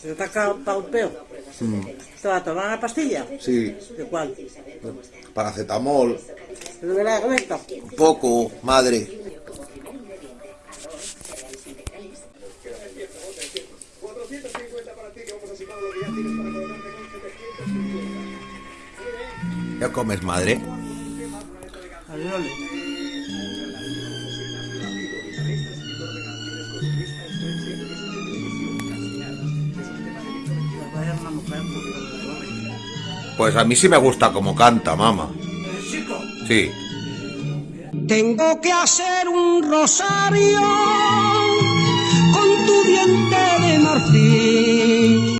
¿Se te ha el peo? ¿Te va a tomar una pastilla? Sí, ¿De cuál? paracetamol, ¿De la recta? un poco, madre. ¿Ya comes, madre? Pues a mí sí me gusta como canta, mamá. Sí. Tengo que hacer un rosario